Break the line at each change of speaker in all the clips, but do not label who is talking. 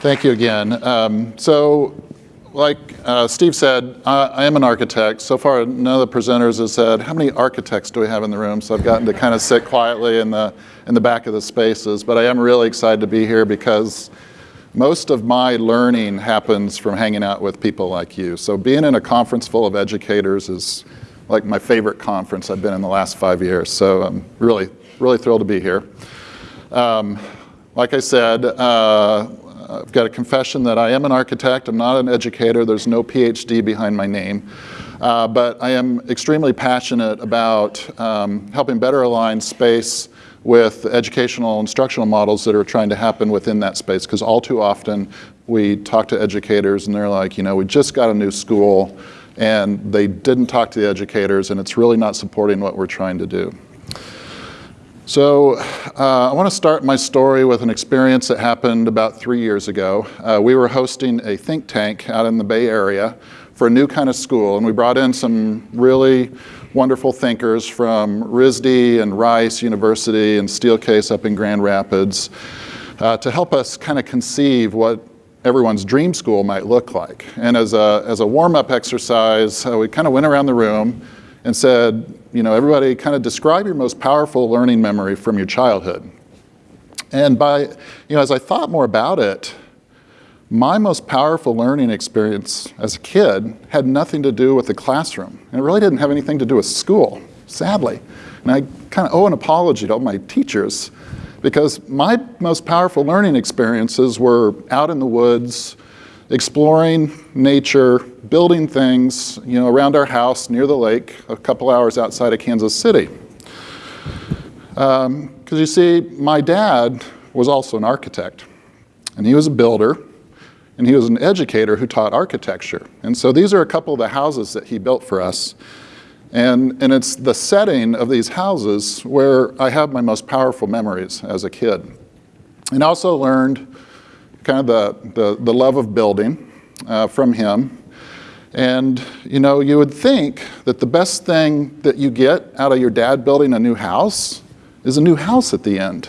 Thank you again. Um, so, like uh, Steve said, I, I, am an architect. So far, none of the presenters have said, how many architects do we have in the room? So I've gotten to kind of sit quietly in the, in the back of the spaces. But I am really excited to be here because most of my learning happens from hanging out with people like you. So being in a conference full of educators is like my favorite conference I've been in the last five years. So I'm really, really thrilled to be here. Um, like I said, uh, I've got a confession that I am an architect. I'm not an educator. There's no PhD behind my name. Uh, but I am extremely passionate about um, helping better align space with educational instructional models that are trying to happen within that space. Because all too often we talk to educators and they're like, you know, we just got a new school and they didn't talk to the educators and it's really not supporting what we're trying to do. So uh, I want to start my story with an experience that happened about three years ago. Uh, we were hosting a think tank out in the Bay Area for a new kind of school, and we brought in some really wonderful thinkers from RISD and Rice University and Steelcase up in Grand Rapids uh, to help us kind of conceive what everyone's dream school might look like. And as a, as a warm-up exercise, uh, we kind of went around the room and said, you know, everybody kind of describe your most powerful learning memory from your childhood. And by, you know, as I thought more about it, my most powerful learning experience as a kid had nothing to do with the classroom. And it really didn't have anything to do with school, sadly. And I kind of owe an apology to all my teachers because my most powerful learning experiences were out in the woods, exploring nature, building things you know, around our house near the lake, a couple hours outside of Kansas City. Because um, you see, my dad was also an architect, and he was a builder, and he was an educator who taught architecture. And so these are a couple of the houses that he built for us. And, and it's the setting of these houses where I have my most powerful memories as a kid. And also learned kind of the, the, the love of building uh, from him. And you know, you would think that the best thing that you get out of your dad building a new house is a new house at the end.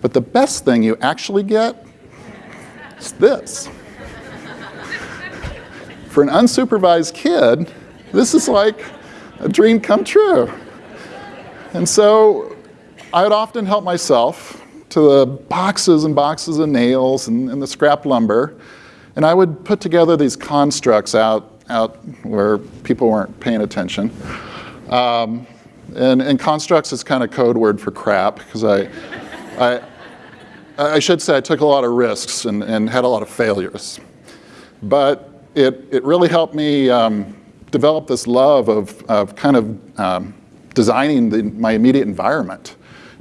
But the best thing you actually get is this. For an unsupervised kid, this is like a dream come true. And so I would often help myself to the boxes and boxes of nails and, and the scrap lumber. And I would put together these constructs out, out where people weren't paying attention. Um, and, and, constructs is kind of code word for crap because I, I, I should say I took a lot of risks and, and had a lot of failures. But it, it really helped me um, develop this love of, of kind of um, designing the, my immediate environment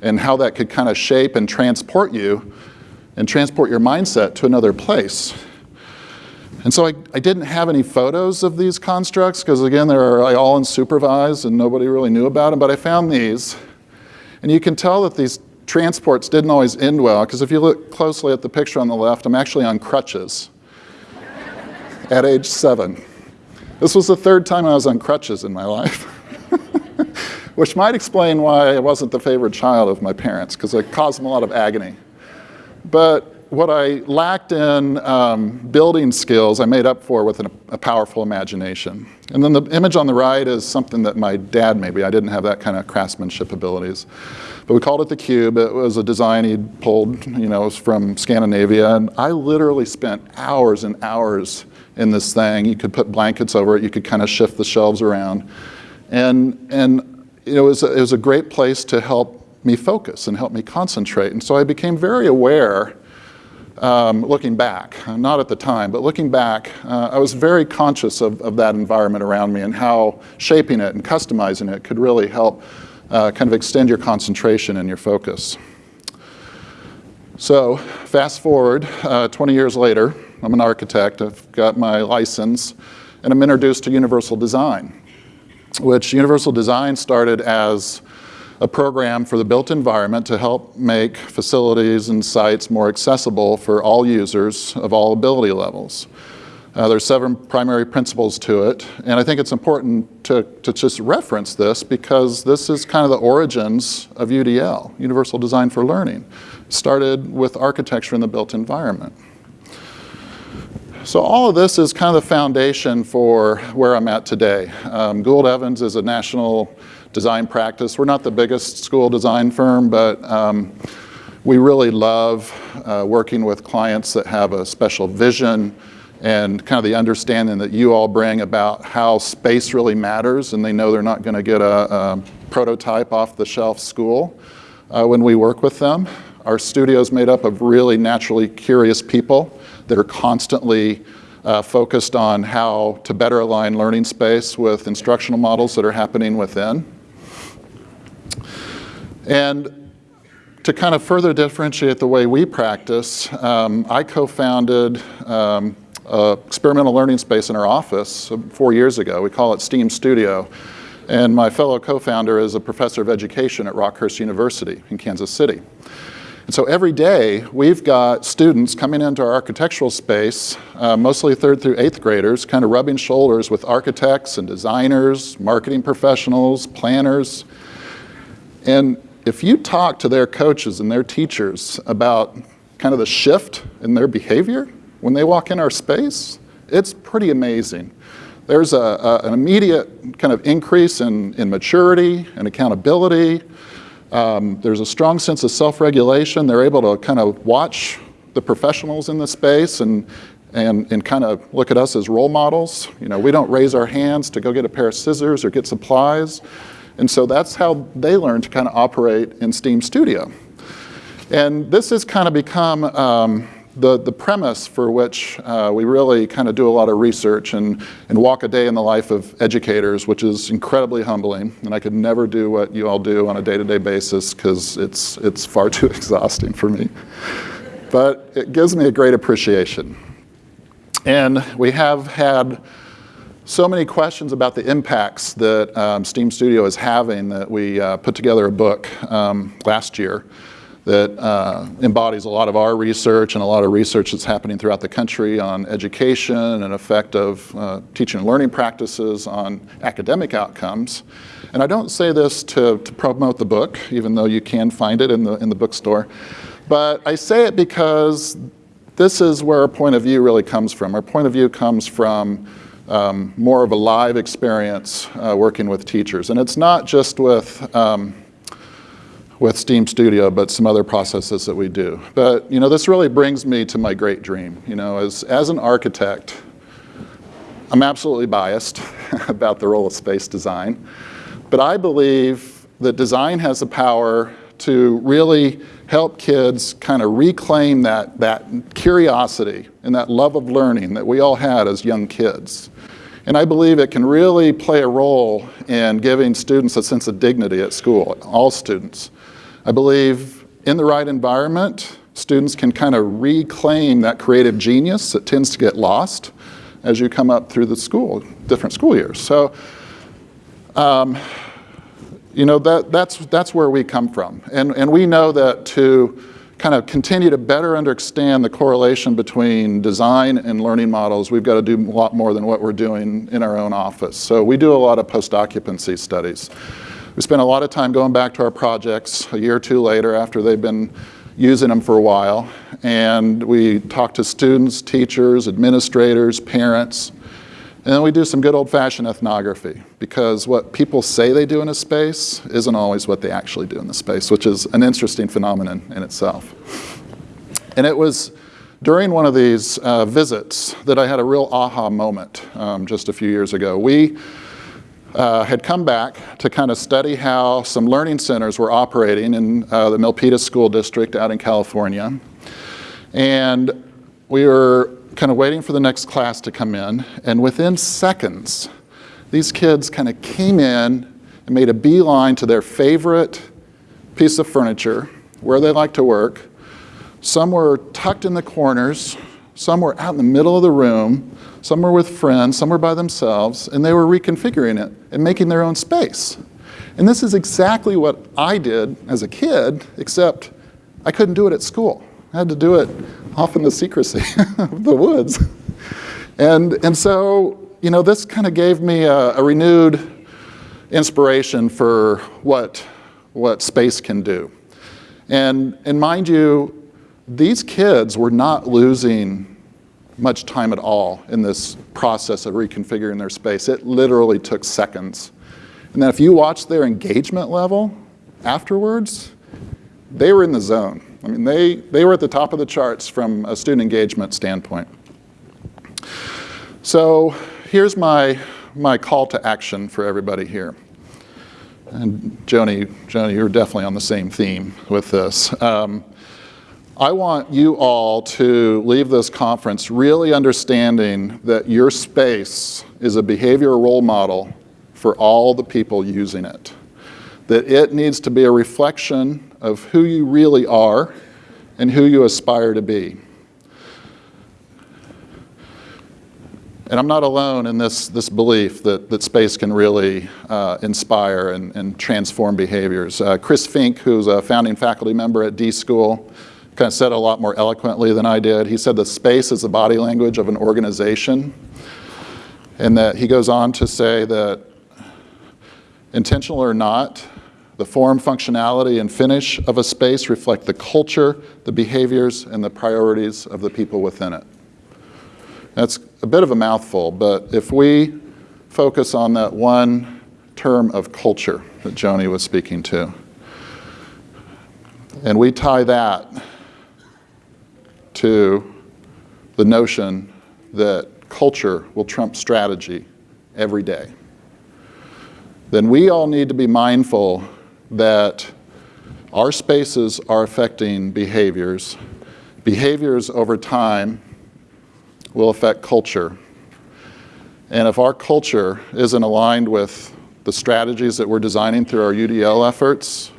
and how that could kind of shape and transport you and transport your mindset to another place. And so I, I didn't have any photos of these constructs because again, they're all unsupervised and nobody really knew about them, but I found these. And you can tell that these transports didn't always end well because if you look closely at the picture on the left, I'm actually on crutches at age seven. This was the third time I was on crutches in my life. which might explain why I wasn't the favorite child of my parents, because it caused them a lot of agony. But what I lacked in um, building skills, I made up for with an, a powerful imagination. And then the image on the right is something that my dad maybe, I didn't have that kind of craftsmanship abilities. But we called it the Cube. It was a design he'd pulled, you know, from Scandinavia. And I literally spent hours and hours in this thing. You could put blankets over it. You could kind of shift the shelves around. And, and it was, a, it was a great place to help me focus and help me concentrate. And so I became very aware, um, looking back, not at the time, but looking back, uh, I was very conscious of, of that environment around me and how shaping it and customizing it could really help uh, kind of extend your concentration and your focus. So fast forward uh, 20 years later, I'm an architect, I've got my license, and I'm introduced to universal design which Universal Design started as a program for the built environment to help make facilities and sites more accessible for all users of all ability levels. Uh, there's seven primary principles to it, and I think it's important to, to just reference this because this is kind of the origins of UDL, Universal Design for Learning. Started with architecture in the built environment. So all of this is kind of the foundation for where I'm at today. Um, Gould Evans is a national design practice. We're not the biggest school design firm, but um, we really love uh, working with clients that have a special vision and kind of the understanding that you all bring about how space really matters and they know they're not going to get a, a, prototype off the shelf school uh, when we work with them. Our studio is made up of really naturally curious people that are constantly uh, focused on how to better align learning space with instructional models that are happening within. And to kind of further differentiate the way we practice, um, I co-founded um, experimental learning space in our office four years ago. We call it STEAM Studio. And my fellow co-founder is a professor of education at Rockhurst University in Kansas City. And so every day, we've got students coming into our architectural space, uh, mostly third through eighth graders, kind of rubbing shoulders with architects and designers, marketing professionals, planners. And if you talk to their coaches and their teachers about kind of the shift in their behavior when they walk in our space, it's pretty amazing. There's a, a, an immediate kind of increase in, in maturity and accountability, um, there's a strong sense of self-regulation. They're able to kind of watch the professionals in the space and, and, and kind of look at us as role models. You know, we don't raise our hands to go get a pair of scissors or get supplies. And so that's how they learn to kind of operate in Steam Studio. And this has kind of become um, the, the premise for which uh, we really kind of do a lot of research and, and walk a day in the life of educators, which is incredibly humbling. And I could never do what you all do on a day-to-day -day basis because it's, it's far too exhausting for me. But it gives me a great appreciation. And we have had so many questions about the impacts that um, Steam Studio is having that we uh, put together a book um, last year that uh, embodies a lot of our research and a lot of research that's happening throughout the country on education and effect of uh, teaching and learning practices on academic outcomes. And I don't say this to, to promote the book, even though you can find it in the, in the bookstore, but I say it because this is where our point of view really comes from. Our point of view comes from um, more of a live experience uh, working with teachers. And it's not just with um, with Steam Studio, but some other processes that we do. But you know, this really brings me to my great dream. You know, as, as an architect, I'm absolutely biased about the role of space design, but I believe that design has the power to really help kids kind of reclaim that, that curiosity and that love of learning that we all had as young kids. And I believe it can really play a role in giving students a sense of dignity at school, all students. I believe in the right environment, students can kind of reclaim that creative genius that tends to get lost as you come up through the school, different school years. So, um, you know, that, that's, that's where we come from. And, and we know that to kind of continue to better understand the correlation between design and learning models, we've got to do a lot more than what we're doing in our own office. So we do a lot of post-occupancy studies. We spent a lot of time going back to our projects a year or two later after they've been using them for a while. And we talk to students, teachers, administrators, parents. And then we do some good old-fashioned ethnography because what people say they do in a space isn't always what they actually do in the space, which is an interesting phenomenon in itself. And it was during one of these uh, visits that I had a real aha moment um, just a few years ago. We uh, had come back to kind of study how some learning centers were operating in uh, the Milpitas School District out in California. And we were kind of waiting for the next class to come in, and within seconds, these kids kind of came in and made a beeline to their favorite piece of furniture, where they like to work. Some were tucked in the corners, some were out in the middle of the room, some were with friends, some were by themselves, and they were reconfiguring it and making their own space. And this is exactly what I did as a kid, except I couldn't do it at school. I had to do it off in the secrecy of the woods. And, and so, you know, this kind of gave me a, a renewed inspiration for what, what space can do. And, and mind you, these kids were not losing much time at all in this process of reconfiguring their space. It literally took seconds. And then if you watch their engagement level afterwards, they were in the zone. I mean, they, they were at the top of the charts from a student engagement standpoint. So here's my, my call to action for everybody here. And Joni, Joni, you're definitely on the same theme with this. Um, I want you all to leave this conference really understanding that your space is a behavioral role model for all the people using it. That it needs to be a reflection of who you really are and who you aspire to be. And I'm not alone in this, this belief that, that space can really uh, inspire and, and, transform behaviors. Uh, Chris Flink, who's a founding faculty member at D School, kind of said a lot more eloquently than I did. He said the space is the body language of an organization. And that he goes on to say that intentional or not, the form, functionality, and finish of a space reflect the culture, the behaviors, and the priorities of the people within it. That's a bit of a mouthful, but if we focus on that one term of culture that Joni was speaking to, and we tie that to the notion that culture will trump strategy every day, then we all need to be mindful that our spaces are affecting behaviors. Behaviors over time will affect culture. And if our culture isn't aligned with the strategies that we're designing through our UDL efforts,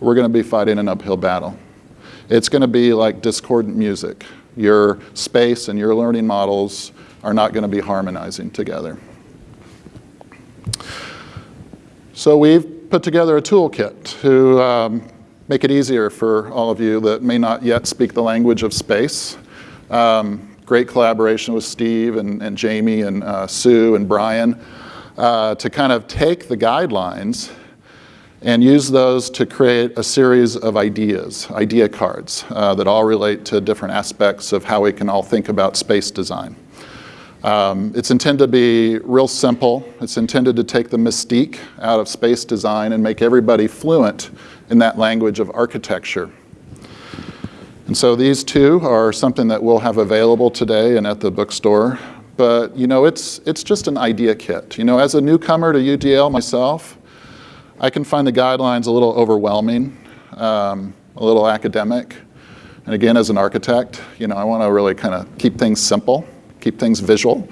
we're going to be fighting an uphill battle. It's going to be like discordant music. Your space and your learning models are not going to be harmonizing together. So we've put together a toolkit to um, make it easier for all of you that may not yet speak the language of space. Um, great collaboration with Steve and, and Jamie and uh, Sue and Brian uh, to kind of take the guidelines and use those to create a series of ideas, idea cards, uh, that all relate to different aspects of how we can all think about space design. Um, it's intended to be real simple. It's intended to take the mystique out of space design and make everybody fluent in that language of architecture. And so these two are something that we'll have available today and at the bookstore. But you know, it's, it's just an idea kit. You know, as a newcomer to UDL myself, I can find the guidelines a little overwhelming, um, a little academic. And again, as an architect, you know, I want to really kind of keep things simple, keep things visual.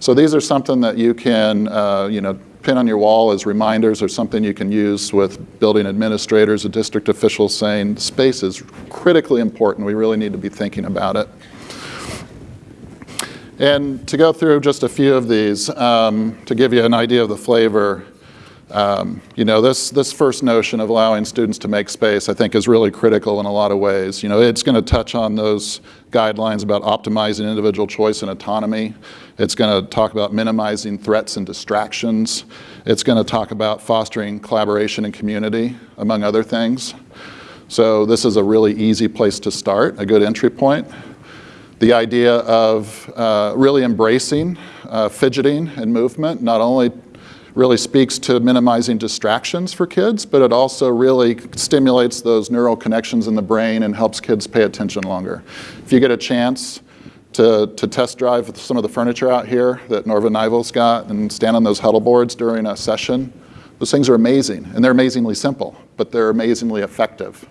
So these are something that you can, uh, you know, pin on your wall as reminders or something you can use with building administrators or district officials saying space is critically important. We really need to be thinking about it. And to go through just a few of these, um, to give you an idea of the flavor, um, you know, this, this first notion of allowing students to make space, I think, is really critical in a lot of ways. You know, it's going to touch on those guidelines about optimizing individual choice and autonomy. It's going to talk about minimizing threats and distractions. It's going to talk about fostering collaboration and community, among other things. So this is a really easy place to start, a good entry point. The idea of uh, really embracing uh, fidgeting and movement, not only really speaks to minimizing distractions for kids, but it also really stimulates those neural connections in the brain and helps kids pay attention longer. If you get a chance to, to test drive some of the furniture out here that Norva Nijvel's got and stand on those huddle boards during a session, those things are amazing, and they're amazingly simple, but they're amazingly effective.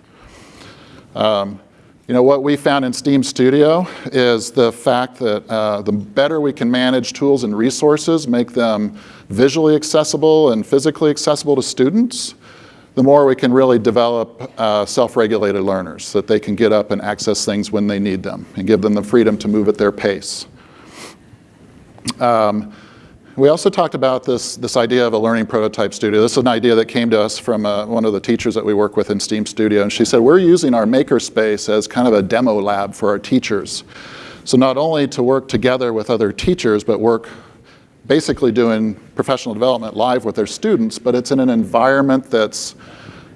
Um, you know, what we found in STEAM Studio is the fact that uh, the better we can manage tools and resources, make them visually accessible and physically accessible to students, the more we can really develop uh, self-regulated learners so that they can get up and access things when they need them and give them the freedom to move at their pace. Um, we also talked about this, this idea of a learning prototype studio. This is an idea that came to us from uh, one of the teachers that we work with in STEAM Studio. And she said, we're using our makerspace as kind of a demo lab for our teachers. So not only to work together with other teachers, but work basically doing professional development live with their students, but it's in an environment that's,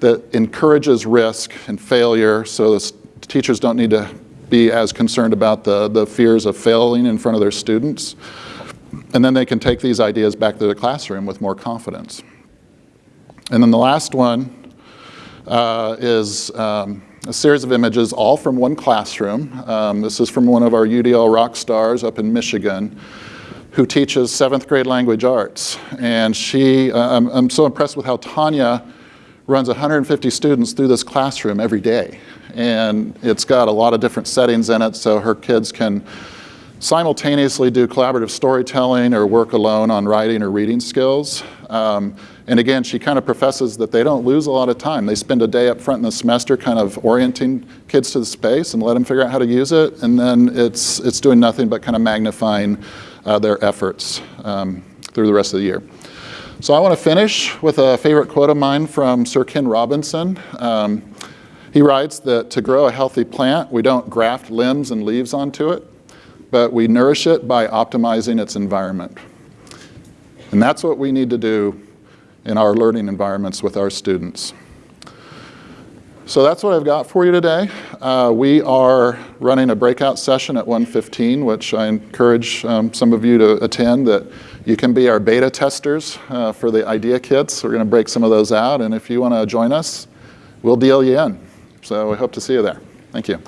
that encourages risk and failure so the teachers don't need to be as concerned about the, the fears of failing in front of their students. And then they can take these ideas back to the classroom with more confidence. And then the last one uh, is um, a series of images, all from one classroom. Um, this is from one of our UDL rock stars up in Michigan who teaches seventh grade language arts. And she, uh, I'm, I'm so impressed with how Tanya runs 150 students through this classroom every day. And it's got a lot of different settings in it so her kids can simultaneously do collaborative storytelling or work alone on writing or reading skills. Um, and again, she kind of professes that they don't lose a lot of time. They spend a day up front in the semester kind of orienting kids to the space and let them figure out how to use it. And then it's, it's doing nothing but kind of magnifying uh, their efforts um, through the rest of the year. So I want to finish with a favorite quote of mine from Sir Ken Robinson. Um, he writes that to grow a healthy plant, we don't graft limbs and leaves onto it, but we nourish it by optimizing its environment. And that's what we need to do in our learning environments with our students. So that's what I've got for you today. Uh, we are running a breakout session at 1:15, which I encourage um, some of you to attend, that you can be our beta testers uh, for the idea kits. We're gonna break some of those out, and if you wanna join us, we'll deal you in. So we hope to see you there. Thank you.